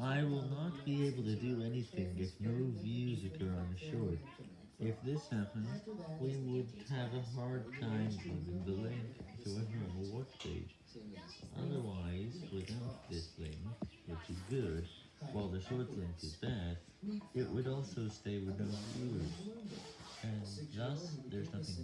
I will not be able to do anything if no views occur on the short. If this happens, we would have a hard time moving the link to a normal watch page. Otherwise, without this link, which is good, while the short link is bad, it would also stay with no viewers, and thus there's nothing